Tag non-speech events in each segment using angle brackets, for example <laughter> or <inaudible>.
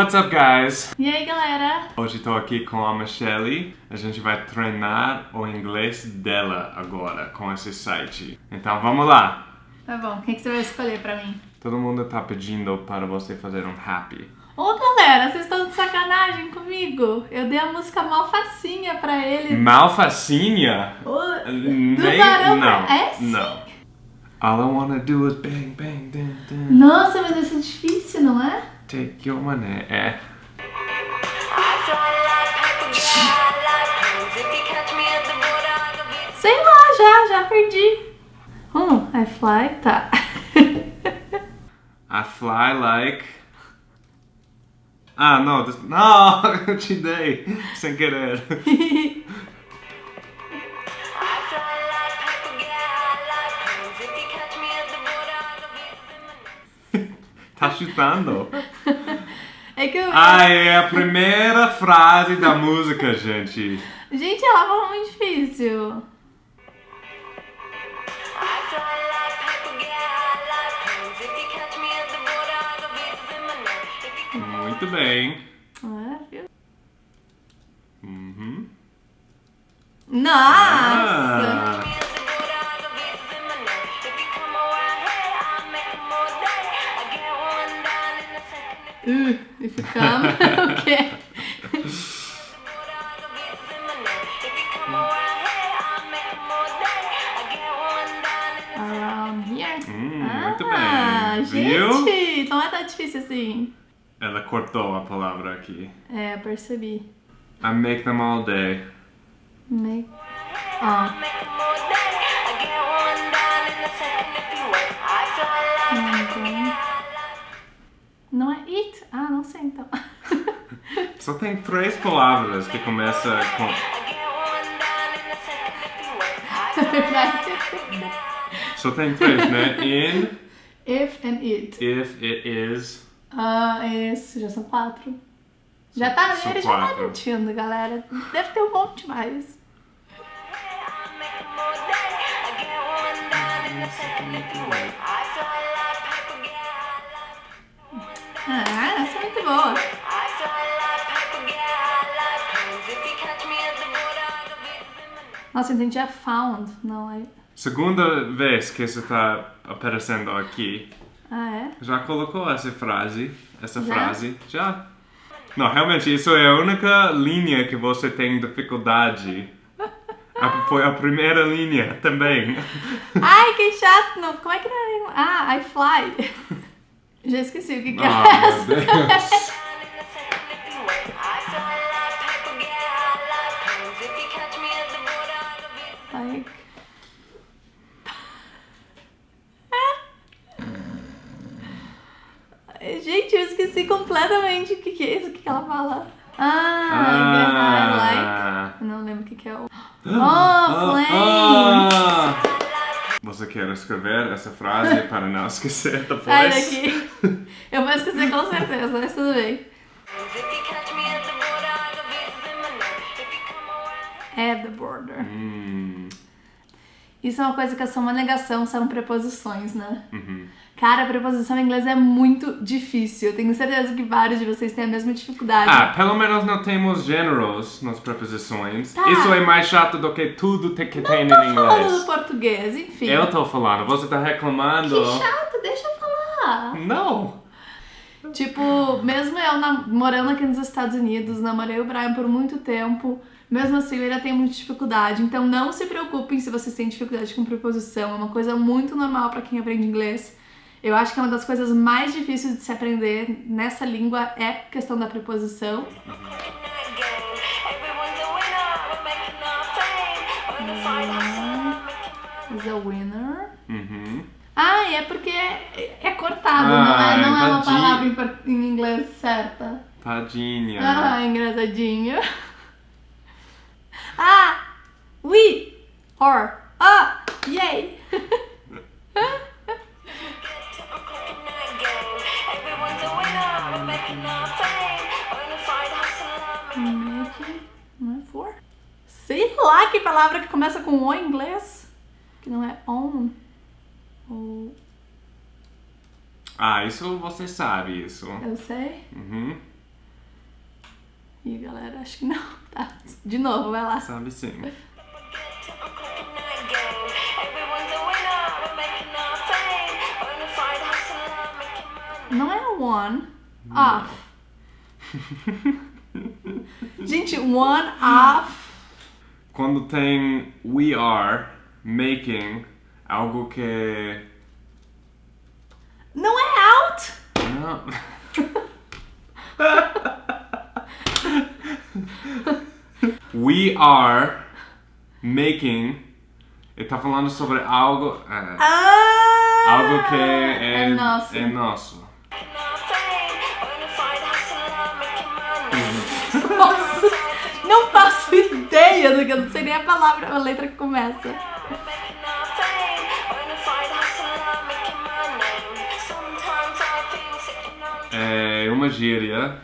What's up, guys? E aí, galera? Hoje estou aqui com a Michelle. A gente vai treinar o inglês dela agora com esse site. Então vamos lá. Tá bom, o que, que você vai escolher pra mim? Todo mundo tá pedindo para você fazer um happy. Ô, galera, vocês estão de sacanagem comigo? Eu dei a música mal facinha pra ele. Malfacinha? Do Nem, Barão não. É sim. não. All I wanna do is bang, bang, dun, dun. Nossa, mas esse é difícil, não é? Take your money. É. Sei lá, já, já perdi. Hum, I fly, tá. <laughs> I fly like. Ah, não, this... <laughs> não, eu te dei sem querer. <laughs> Tá chutando? Que eu... Ah, é a primeira frase da música, gente. Gente, ela falou muito difícil. Muito bem. É, viu? Uhum. Nossa! Ah, If you come, o quê? Around here. Hum, muito ah, bem. gente, Viu? não é tão difícil assim. ela cortou a palavra aqui. É, eu percebi. I make them all day. Make... Ah, não não sei então. <laughs> Só tem três palavras que começa com. É. Só tem três, né? In, If and it. if, it is. Ah, esse, já são quatro. Já tá, São ele já tá quatro. mentindo, galera. Deve ter um monte mais. Ah, muito boa. Nossa, eu entendi a found. Não, é... Segunda vez que você tá aparecendo aqui. Ah, é? Já colocou essa frase? Essa Já? frase? Já? Não, realmente, isso é a única linha que você tem dificuldade. A- foi a primeira linha também. Ai, que chato. Não, como é que não é? Ah, I fly. <laughs> Já esqueci o que, que é Ah, meu essa. Deus. Like... Gente, eu esqueci completamente o que, que é isso, o que, que ela fala. Ah, like. Ah. Eu não lembro o que, que é o. Oh, Ah, planes! ah. Você quer escrever essa frase para não esquecer depois? Sai daqui. Eu vou esquecer com certeza, mas tudo bem. At the border. Hum, Isso é uma coisa que é só uma negação, são preposições, né? uhum. Cara, a preposição em inglês é muito difícil. Eu tenho certeza que vários de vocês têm a mesma dificuldade. Ah, pelo menos não temos gêneros nas preposições. Tá. Isso é mais chato do que tudo que tem Tô em falando inglês. do português, enfim. Eu tô falando, você tá reclamando. Que chato, deixa eu falar. Não. Tipo, mesmo eu morando aqui nos Estados Unidos, namorei o Brian por muito tempo, mesmo assim eu ainda tenho muita dificuldade. Então não se preocupem se vocês têm dificuldade com preposição, é uma coisa muito normal pra quem aprende inglês. Eu acho que é uma das coisas mais difíceis de se aprender nessa língua é a questão da preposição. Is a winner. Uhum. Ah, e é porque é, é cortado, Ah, não é, não é uma tadinho. Palavra em, inglês certa. Tadinha. Ah, engraçadinho. <laughs> Ah, we, or, ah, yay. <laughs> Não é for? Sei lá que palavra que começa com o em inglês. Que não é on. Ou, Ah, isso você sabe, isso. eu sei. Uhum. Ih, galera, acho que não. <laughs> Tá. De novo, vai lá. Sabe sim. Não é one off. <laughs> Gente, one off. Quando tem we are making algo que Não é. Não. <laughs> we are making. Ele tá falando sobre algo. é, Ah! algo que é, É nosso. é nosso. Nossa, não faço ideia do que eu não sei nem a palavra, a letra que começa. Gíria.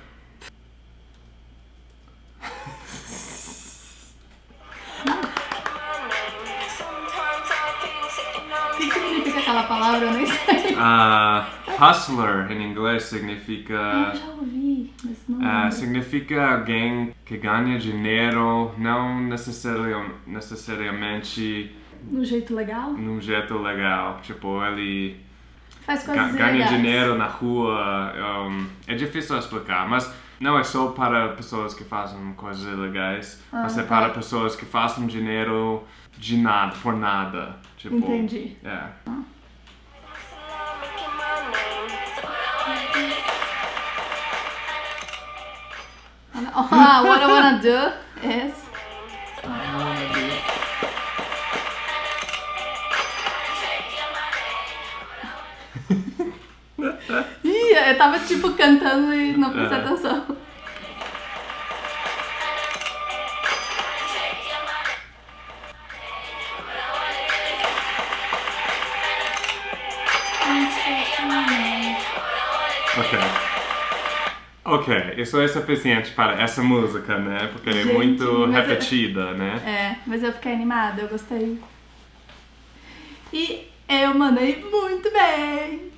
O que significa aquela palavra? Eu nem sei. Ah, hustler em inglês significa. Eu já ouvi, mas não Ah, lembro. significa alguém que ganha dinheiro, não necessari- necessariamente No jeito legal? num jeito legal. Tipo, ele Faz coisas ganha legais. dinheiro na rua. um, é difícil explicar, mas não é só para pessoas que fazem coisas ilegais, mas é tá. para pessoas que fazem dinheiro de nada, por nada. Tipo, Entendi. É. Ah, <laughs> what I wanna do is. Eu tava tipo cantando e não prestei É. atenção. Ok. Ok, isso é suficiente para essa música, né? Porque é Gente, muito é- repetida, né? É, mas eu fiquei animada, eu gostei. E eu mandei muito bem.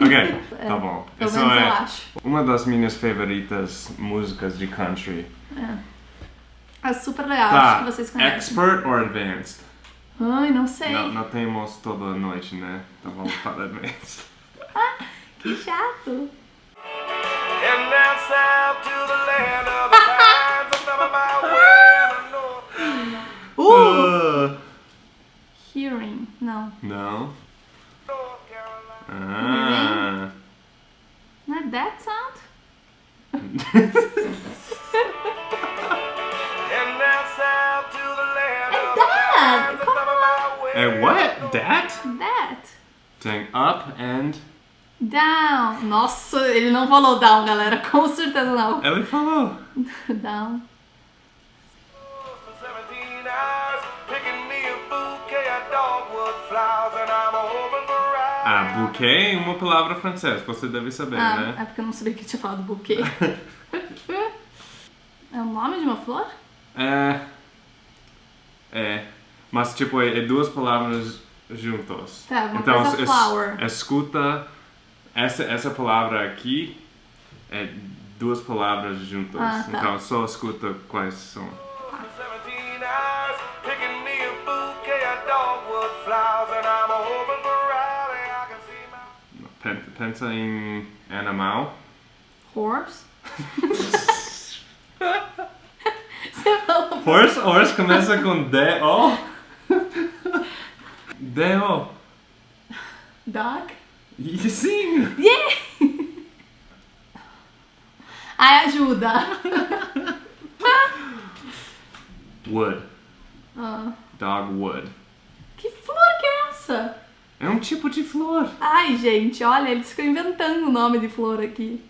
Ok, tá bom. Pelo Isso menos eu é acho. uma das minhas favoritas músicas de country. É super legal, acho Tá, que vocês conhecem. expert or advanced? Ai, não sei. Não, não temos toda noite, né? Então vamos para advanced. <laughs> Que chato. And down south to the land of the pines, I'm talking about where the North, Uh! Ah, Hearing. Não. não. North Carolina. Ah. Não é that sound? And down south to the land É of the that! pines, I'm Como talking about where É what? That? That. Tem up and. Down. Nossa, ele não falou down, galera. <laughs> Com certeza não. Ele falou. <laughs> Down. Ah, bouquet é uma palavra francesa, você deve saber, Ah, né? é porque eu não sabia que tinha falado buquê. <laughs> é o nome de uma flor? É. É. Mas, tipo, é, é duas palavras juntas. Tá, uma então, coisa flower. escuta. Essa, essa palavra aqui é duas palavras juntas. Ah, tá. Então, só escuta quais são. Pensa em animal. Horse? <laughs> Você falou Horse, horse começa com D-O. <laughs> D-O. dog? Sim! Yeah! <laughs> Ai, ajuda. Wood. Ah, Dogwood. que flor que é essa? É um tipo de flor. Ai, gente, olha, eles ficam inventando o nome de flor aqui.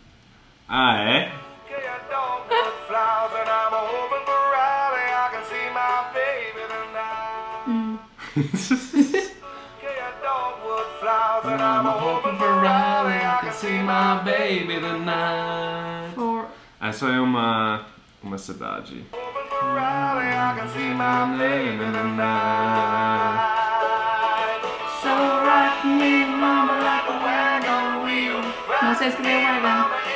Ah, é? bouquet of dogwood flowers, and I'm wheel. Não sei escrever wagon.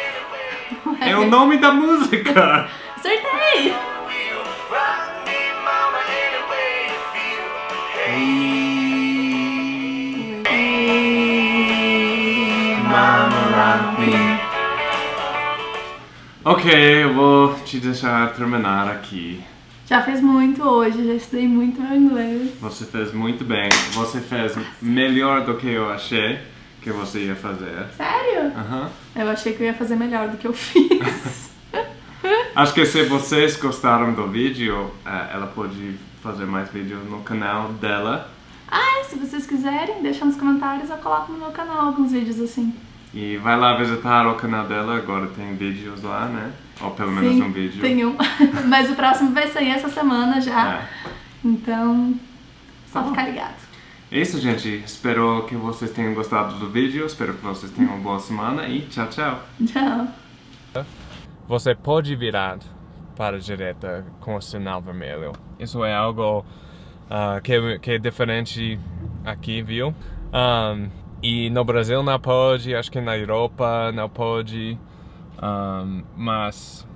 É o nome da música! Acertei! Ok, eu vou te deixar terminar aqui. Já fez muito hoje, já estudei muito meu inglês. Você fez muito bem. Você fez melhor do que eu achei que você ia fazer. Sério? Aham. Eu achei que eu ia fazer melhor do que eu <laughs> fiz. Acho que se vocês gostaram do vídeo, eh, ela pode fazer mais vídeos no canal dela. ah, se vocês quiserem, deixa nos comentários, eu coloco no meu canal alguns vídeos assim. E vai lá visitar o canal dela, agora tem vídeos lá, né? Ou pelo menos Sim, um vídeo. Tem um. <laughs> Mas o próximo vai sair essa semana já. É. Então, só Tá ficar ligado. É isso, gente. Espero que vocês tenham gostado do vídeo. Espero que vocês tenham uma boa semana e tchau, tchau. Tchau. Você pode virar para a direita com o sinal vermelho. Isso é algo ah, que, que é diferente aqui, viu? Ahn, e no Brasil não pode, acho que na Europa não pode, Ahn, mas